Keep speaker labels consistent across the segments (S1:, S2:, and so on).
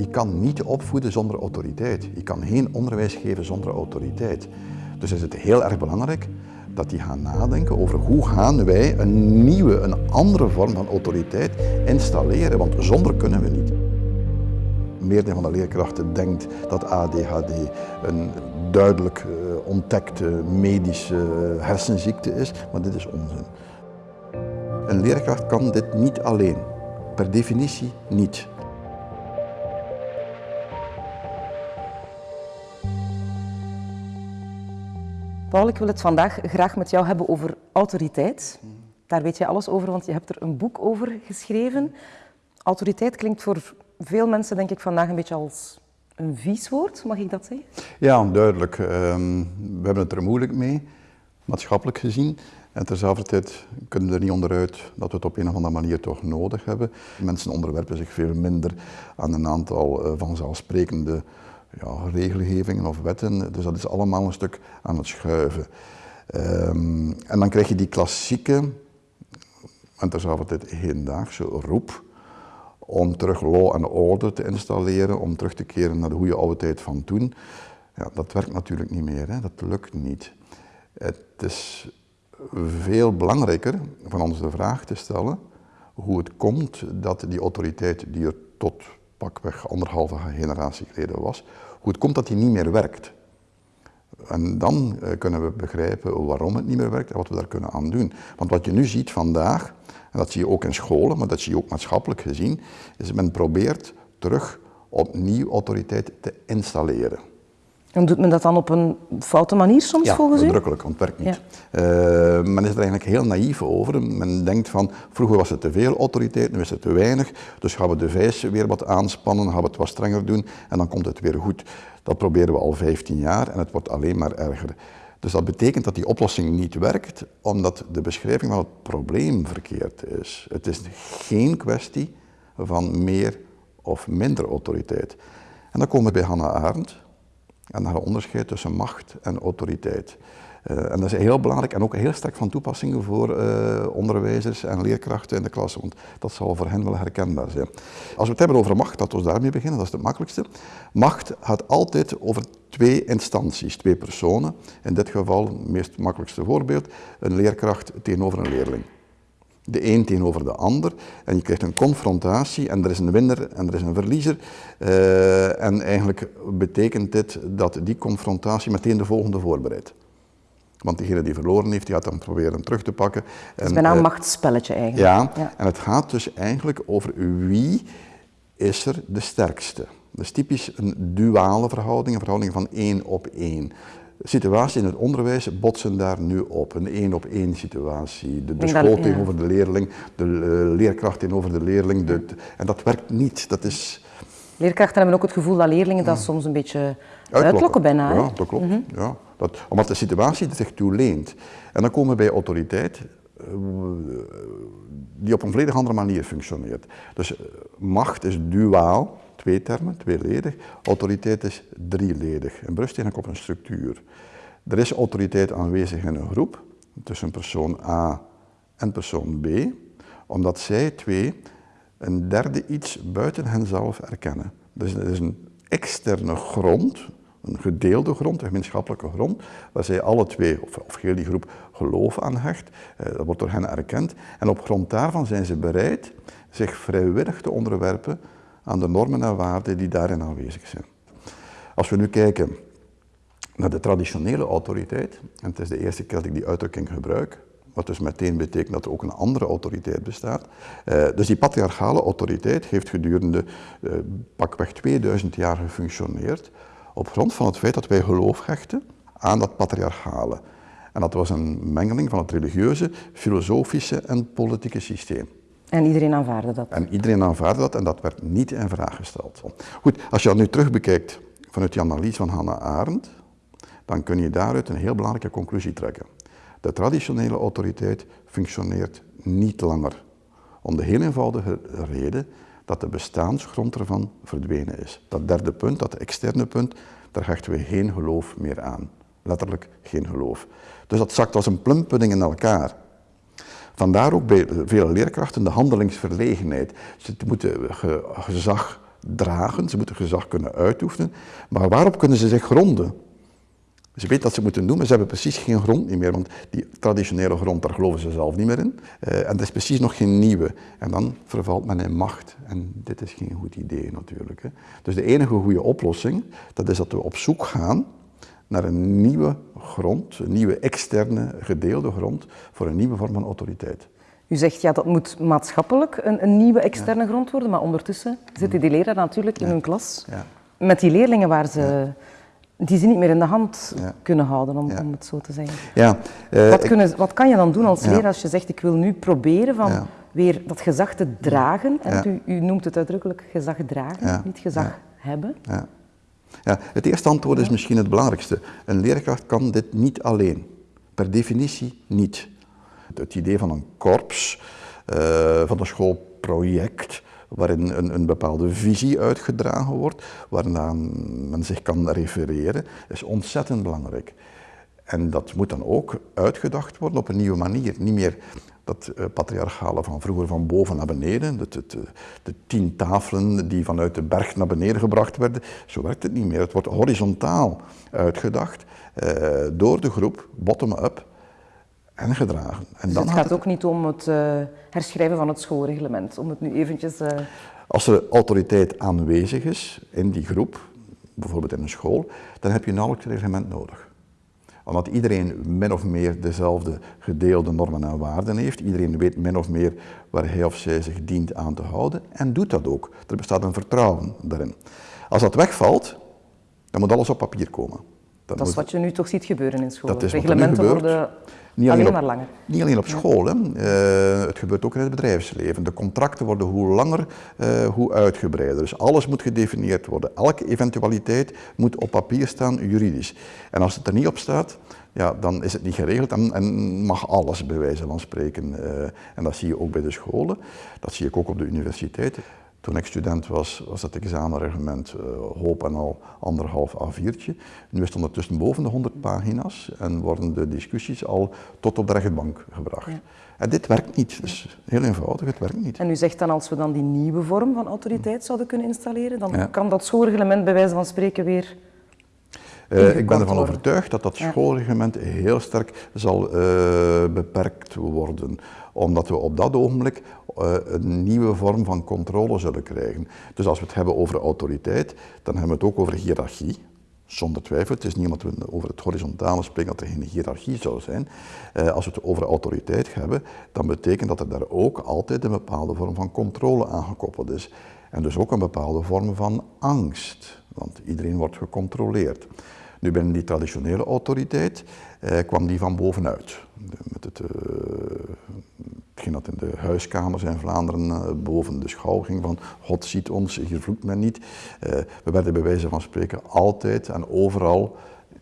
S1: Je kan niet opvoeden zonder autoriteit. Je kan geen onderwijs geven zonder autoriteit. Dus is het heel erg belangrijk dat die gaan nadenken over hoe gaan wij een nieuwe, een andere vorm van autoriteit installeren, want zonder kunnen we niet. Meerdere van de leerkrachten denkt dat ADHD een duidelijk uh, ontdekte medische hersenziekte is, maar dit is onzin. Een leerkracht kan dit niet alleen, per definitie niet.
S2: Paul, ik wil het vandaag graag met jou hebben over autoriteit. Daar weet je alles over, want je hebt er een boek over geschreven. Autoriteit klinkt voor veel mensen, denk ik, vandaag een beetje als een vies woord. Mag ik dat zeggen?
S1: Ja, duidelijk. Ehm, we hebben het er moeilijk mee, maatschappelijk gezien. En terzelfde tijd kunnen we er niet onderuit dat we het op een of andere manier toch nodig hebben. Mensen onderwerpen zich veel minder aan een aantal uh, vanzelfsprekende ja, regelgevingen of wetten. Dus dat is allemaal een stuk aan het schuiven. Um, en dan krijg je die klassieke, en terzelfde tijd hedendaagse roep om terug law and order te installeren, om terug te keren naar de goede oude tijd van toen. Ja, dat werkt natuurlijk niet meer, hè? dat lukt niet. Het is veel belangrijker van ons de vraag te stellen hoe het komt dat die autoriteit die er tot pakweg anderhalve generatie geleden was, hoe het komt dat die niet meer werkt. En dan uh, kunnen we begrijpen waarom het niet meer werkt en wat we daar kunnen aan doen. Want wat je nu ziet vandaag, en dat zie je ook in scholen, maar dat zie je ook maatschappelijk gezien, is men probeert terug opnieuw autoriteit te installeren.
S2: En doet men dat dan op een foute manier soms
S1: ja,
S2: volgens u?
S1: Ja, want het werkt niet. Uh, men is er eigenlijk heel naïef over. Men denkt van, vroeger was het te veel autoriteit, nu is het te weinig. Dus gaan we de vijs weer wat aanspannen, gaan we het wat strenger doen en dan komt het weer goed. Dat proberen we al 15 jaar en het wordt alleen maar erger. Dus dat betekent dat die oplossing niet werkt, omdat de beschrijving van het probleem verkeerd is. Het is geen kwestie van meer of minder autoriteit. En dan komen we bij Hannah Arendt, en naar een onderscheid tussen macht en autoriteit. Uh, en dat is heel belangrijk en ook heel sterk van toepassing voor uh, onderwijzers en leerkrachten in de klas, want dat zal voor hen wel herkenbaar zijn. Als we het hebben over macht, laten we daarmee beginnen, dat is het makkelijkste. Macht gaat altijd over twee instanties, twee personen. In dit geval, het meest makkelijkste voorbeeld, een leerkracht tegenover een leerling de een tegenover de ander. En je krijgt een confrontatie en er is een winnaar en er is een verliezer. Uh, en eigenlijk betekent dit dat die confrontatie meteen de volgende voorbereidt. Want degene die verloren heeft, die gaat dan proberen terug te pakken.
S2: Het is bijna een uh, machtsspelletje eigenlijk.
S1: Ja, ja, en het gaat dus eigenlijk over wie is er de sterkste. Dat is typisch een duale verhouding, een verhouding van één op één situaties in het onderwijs botsen daar nu op. Een één op één situatie. De, de school ja. tegenover de leerling, de uh, leerkracht tegenover de leerling. De, en dat werkt niet. Dat is...
S2: Leerkrachten hebben ook het gevoel dat leerlingen dat soms een beetje uitlokken, uitlokken bijna.
S1: Ja, dat klopt. Mm -hmm. ja, dat, omdat de situatie zich toe leent. En dan komen we bij autoriteit, uh, die op een volledig andere manier functioneert. Dus uh, macht is duaal twee termen, tweeledig. Autoriteit is drieledig en berust eigenlijk op een structuur. Er is autoriteit aanwezig in een groep, tussen persoon A en persoon B, omdat zij twee een derde iets buiten henzelf erkennen. Dus er is een externe grond, een gedeelde grond, een gemeenschappelijke grond, waar zij alle twee, of, of heel die groep, geloof aan hecht. Eh, dat wordt door hen erkend. En op grond daarvan zijn ze bereid zich vrijwillig te onderwerpen aan de normen en waarden die daarin aanwezig zijn. Als we nu kijken naar de traditionele autoriteit, en het is de eerste keer dat ik die uitdrukking gebruik, wat dus meteen betekent dat er ook een andere autoriteit bestaat. Uh, dus die patriarchale autoriteit heeft gedurende uh, pakweg 2000 jaar gefunctioneerd op grond van het feit dat wij geloof hechten aan dat patriarchale. En dat was een mengeling van het religieuze, filosofische en politieke systeem.
S2: En iedereen aanvaarde dat?
S1: En iedereen aanvaarde dat en dat werd niet in vraag gesteld. Goed, als je dat nu terug bekijkt vanuit die analyse van Hannah Arendt, dan kun je daaruit een heel belangrijke conclusie trekken. De traditionele autoriteit functioneert niet langer. Om de heel eenvoudige reden dat de bestaansgrond ervan verdwenen is. Dat derde punt, dat externe punt, daar hechten we geen geloof meer aan. Letterlijk geen geloof. Dus dat zakt als een plumpudding in elkaar. Vandaar ook bij vele leerkrachten de handelingsverlegenheid. Ze moeten gezag dragen, ze moeten gezag kunnen uitoefenen, maar waarop kunnen ze zich gronden? Ze weten dat ze moeten doen, maar ze hebben precies geen grond meer, want die traditionele grond, daar geloven ze zelf niet meer in. Uh, en dat is precies nog geen nieuwe. En dan vervalt men in macht. En dit is geen goed idee natuurlijk. Hè. Dus de enige goede oplossing, dat is dat we op zoek gaan naar een nieuwe grond, een nieuwe externe gedeelde grond voor een nieuwe vorm van autoriteit.
S2: U zegt ja, dat moet maatschappelijk een, een nieuwe externe grond worden, maar ondertussen zitten die leraren natuurlijk in hun klas ja. met die leerlingen waar ze die ze niet meer in de hand kunnen houden, om, om, het zo te zeggen. Ja, uh, wat, kunnen, wat, kan je dan doen als leraar als je zegt, ik wil nu proberen van weer dat gezag te dragen? U, u, noemt het uitdrukkelijk gezag dragen, niet gezag hebben.
S1: Ja. het eerste antwoord is misschien het belangrijkste. Een leerkracht kan dit niet alleen. Per definitie niet. Het idee van een korps, uh, van een schoolproject, waarin een, een, bepaalde visie uitgedragen wordt, waarna men zich kan refereren, is ontzettend belangrijk. En dat moet dan ook uitgedacht worden op een nieuwe manier. Niet meer dat uh, patriarchale van vroeger van boven naar beneden, de, de, de, tien tafelen die vanuit de berg naar beneden gebracht werden. Zo werkt het niet meer. Het wordt horizontaal uitgedacht uh, door de groep, bottom-up, en gedragen. En
S2: dus dan het gaat het... ook niet om het uh, herschrijven van het schoolreglement, om het nu eventjes...
S1: Als er autoriteit aanwezig is in die groep, bijvoorbeeld in een school, dan heb je nauwelijks het reglement nodig. Omdat iedereen min of meer dezelfde gedeelde normen en waarden heeft. Iedereen weet min of meer waar hij of zij zich dient aan te houden en doet dat ook. Er bestaat een vertrouwen daarin. Als dat wegvalt, dan moet alles op papier komen.
S2: Dat is wat je nu toch ziet gebeuren in school. Reglementen worden niet alleen, maar langer.
S1: Niet alleen op school, hè. Uh, het gebeurt ook in het bedrijfsleven. De contracten worden hoe langer, uh, hoe uitgebreider. Dus alles moet gedefinieerd worden. Elke eventualiteit moet op papier staan, juridisch. En als het er niet op staat, ja, dan is het niet geregeld en, en mag alles bij wijze van spreken. Uh, en dat zie je ook bij de scholen, dat zie ik ook op de universiteiten. Toen ik student was, was het examenreglement uh, hoop en al anderhalf A4'tje. Nu is het ondertussen boven de 100 pagina's en worden de discussies al tot op de rechtbank gebracht. En dit werkt niet, dus heel eenvoudig, het werkt niet.
S2: En u zegt dan als we dan die nieuwe vorm van autoriteit zouden kunnen installeren, dan kan dat schoolreglement bij wijze van spreken weer
S1: uh, ik ben ervan overtuigd dat dat schoolreglement heel sterk zal uh, beperkt worden omdat we op dat ogenblik uh, een nieuwe vorm van controle zullen krijgen. Dus als we het hebben over autoriteit, dan hebben we het ook over hiërarchie. Zonder twijfel, het is niet omdat we over het horizontale spreken dat er geen hiërarchie zou zijn. Als we het over autoriteit hebben, dan betekent dat er daar ook altijd een bepaalde vorm van controle aan gekoppeld is. En dus ook een bepaalde vorm van angst, want iedereen wordt gecontroleerd. Nu binnen die traditionele autoriteit eh, kwam die van bovenuit. Met het, uh, dat in de huiskamers in Vlaanderen uh, boven de schouw ging van God ziet ons, hier vloekt men niet. Uh, we werden bij wijze van spreken altijd en overal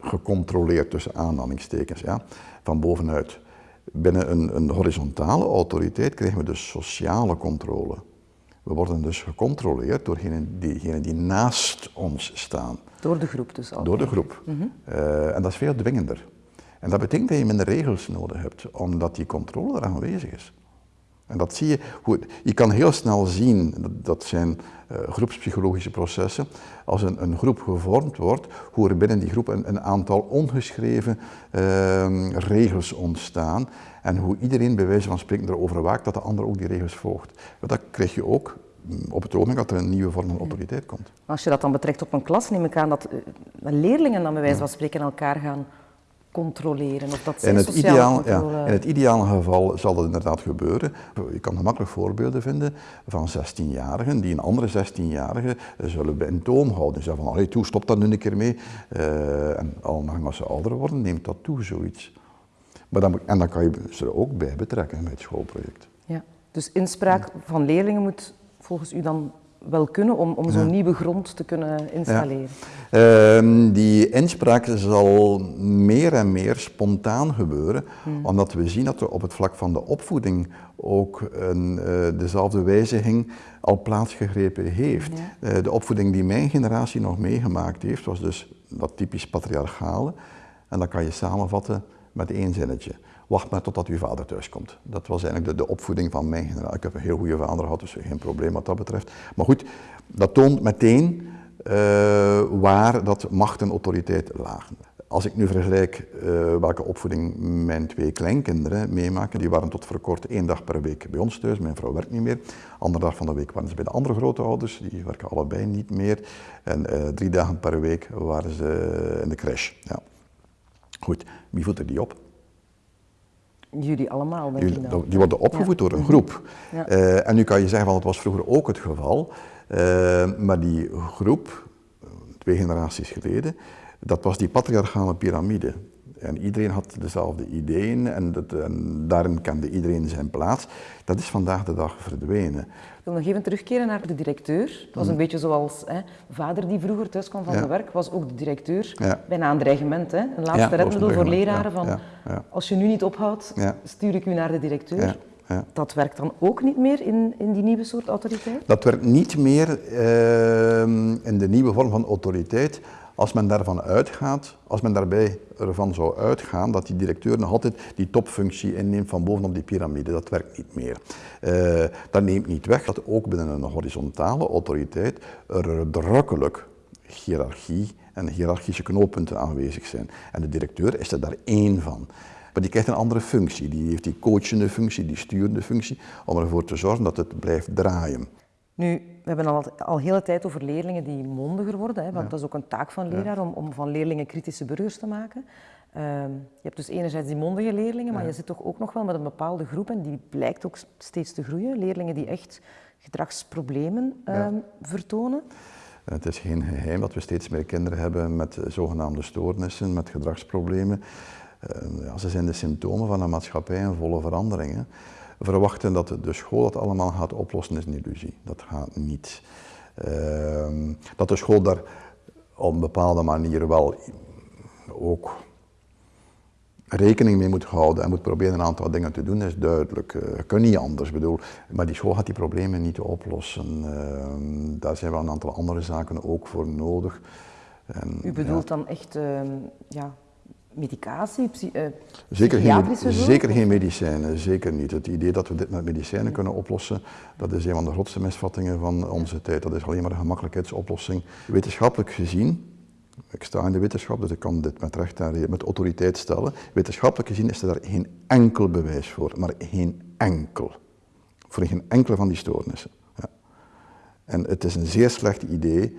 S1: gecontroleerd tussen aanhalingstekens, ja, van bovenuit. Binnen een, een horizontale autoriteit krijgen we dus sociale controle. We worden dus gecontroleerd door diegenen die naast ons staan.
S2: Door de groep dus al.
S1: Door de groep. Mm -hmm. uh, en dat is veel dwingender. En dat betekent dat je minder regels nodig hebt, omdat die controle er aanwezig is. En dat zie je, goed. je kan heel snel zien, dat, dat zijn uh, groepspsychologische processen, als een, een, groep gevormd wordt, hoe er binnen die groep een, een aantal ongeschreven uh, regels ontstaan en hoe iedereen bij wijze van spreken erover waakt dat de ander ook die regels volgt. Dat krijg je ook mm, op het ogenblik dat er een nieuwe vorm van autoriteit komt.
S2: Als je dat dan betrekt op een klas, neem ik aan dat eh, leerlingen dan bij wijze van spreken elkaar gaan controleren? Of dat
S1: in, het ideaal, ja, in het ideale geval zal dat inderdaad gebeuren. Je kan gemakkelijk voorbeelden vinden van 16-jarigen die een andere 16-jarige zullen bij een toom houden. Zeggen van, allee, toe, stop daar nu een keer mee. Uh, en al als ze ouder worden, neemt dat toe, zoiets. Maar dan, en dan kan je ze er ook bij betrekken bij het schoolproject.
S2: Ja, dus inspraak van leerlingen moet volgens u dan wel kunnen om, om zo'n nieuwe grond te kunnen installeren?
S1: Ja. Uh, die inspraak zal meer en meer spontaan gebeuren, hmm. omdat we zien dat er op het vlak van de opvoeding ook een, uh, dezelfde wijziging al plaatsgegrepen heeft. Uh, de opvoeding die mijn generatie nog meegemaakt heeft, was dus dat typisch patriarchale. En dat kan je samenvatten met één zinnetje. Wacht maar totdat uw vader thuis komt. Dat was eigenlijk de, de opvoeding van mijn generatie. Ik heb een heel goede vader gehad, dus geen probleem wat dat betreft. Maar goed, dat toont meteen uh, waar dat macht en autoriteit lagen. Als ik nu vergelijk uh, welke opvoeding mijn twee kleinkinderen meemaken, die waren tot voor kort één dag per week bij ons thuis. Mijn vrouw werkt niet meer. Andere dag van de week waren ze bij de andere grote ouders, die werken allebei niet meer. En uh, drie dagen per week waren ze in de crash. Ja. Goed, wie voedt er die op?
S2: Jullie allemaal, denk
S1: Jullie, ik Die worden opgevoed door een groep. Ja. Uh, en nu kan je zeggen, van het was vroeger ook het geval, uh, maar die groep, twee generaties geleden, dat was die patriarchale piramide. En iedereen had dezelfde ideeën en, dat, en, daarin kende iedereen zijn plaats. Dat is vandaag de dag verdwenen.
S2: Ik wil nog even terugkeren naar de directeur. Het was een mhm. beetje zoals hè, vader die vroeger thuis kwam van ja. zijn werk, was ook de directeur bijna een dreigement. Hè? Een laatste ja, redmiddel voor leraren van als je nu niet ophoudt, stuur ik u naar de directeur. Ja. Dat werkt dan ook niet meer in, in die nieuwe soort autoriteit?
S1: Dat werkt niet meer uh, in de nieuwe vorm van autoriteit als men daarvan uitgaat, als men daarbij ervan zou uitgaan dat die directeur nog altijd die topfunctie inneemt van bovenop die piramide, dat werkt niet meer. Uh, dat neemt niet weg dat ook binnen een horizontale autoriteit er drukkelijk hiërarchie en hiërarchische knooppunten aanwezig zijn. En de directeur is er daar één van. Maar die krijgt een andere functie. Die heeft die coachende functie, die sturende functie, om ervoor te zorgen dat het blijft draaien.
S2: Nu, we hebben al, al hele tijd over leerlingen die mondiger worden, hè, want dat is ook een taak van leraar om, om van leerlingen kritische burgers te maken. Uh, je hebt dus enerzijds die mondige leerlingen, maar je zit toch ook nog wel met een bepaalde groep en die blijkt ook steeds te groeien. Leerlingen die echt gedragsproblemen uh, vertonen.
S1: Het is geen geheim dat we steeds meer kinderen hebben met zogenaamde stoornissen, met gedragsproblemen. Uh, ja, ze zijn de symptomen van een maatschappij in volle verandering verwachten dat de school dat allemaal gaat oplossen is een illusie. Dat gaat niet. Uh, dat de school daar op een bepaalde manier wel ook rekening mee moet houden en moet proberen een aantal dingen te doen, is duidelijk. Uh, kan niet anders, bedoel. Maar die school gaat die problemen niet oplossen. Uh, daar zijn wel een aantal andere zaken ook voor nodig.
S2: En, U bedoelt ja. dan echt uh, ja, medicatie, uh,
S1: zeker geen, zeker geen medicijnen, zeker niet. Het idee dat we dit met medicijnen kunnen oplossen, dat is een van de grootste misvattingen van onze tijd. Dat is alleen maar een gemakkelijkheidsoplossing. Wetenschappelijk gezien, ik sta in de wetenschap, dus ik kan dit met recht en met autoriteit stellen. Wetenschappelijk gezien is er daar geen enkel bewijs voor, maar geen enkel. Voor geen enkele van die stoornissen. Ja. En het is een zeer slecht idee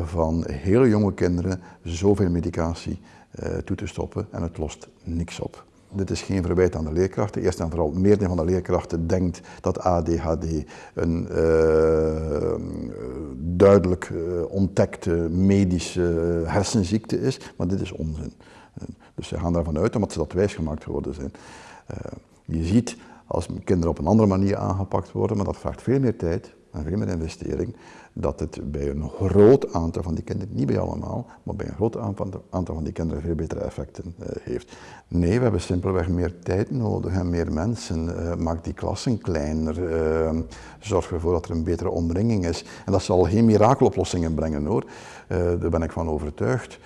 S1: van hele jonge kinderen zoveel medicatie uh, toe te stoppen en het lost niks op. Dit is geen verwijt aan de leerkrachten. Eerst en vooral, meerdere van de leerkrachten denkt dat ADHD een uh, duidelijk uh, ontdekte medische hersenziekte is, maar dit is onzin. dus ze gaan daarvan uit omdat ze dat wijsgemaakt geworden zijn. je ziet als kinderen op een andere manier aangepakt worden, maar dat vraagt veel meer tijd, en veel meer investering, dat het bij een groot aantal van die kinderen, niet bij allemaal, maar bij een groot aantal van die kinderen veel betere effecten uh, heeft. Nee, we hebben simpelweg meer tijd nodig en meer mensen. Uh, maak die klassen kleiner, uh, zorg ervoor dat er een betere omringing is. En dat zal geen mirakeloplossingen brengen hoor, daar ben ik van overtuigd.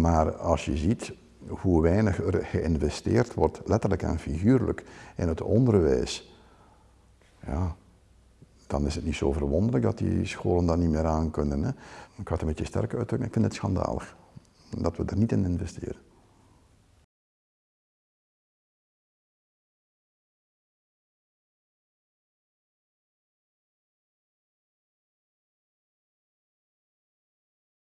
S1: Maar als je ziet hoe weinig er geïnvesteerd wordt, letterlijk en figuurlijk, in het onderwijs, ja, dan is het niet zo verwonderlijk dat die scholen dat niet meer aan kunnen. Hè. Ik ga het een beetje sterk uitdrukken, ik vind het schandalig dat we er niet in investeren.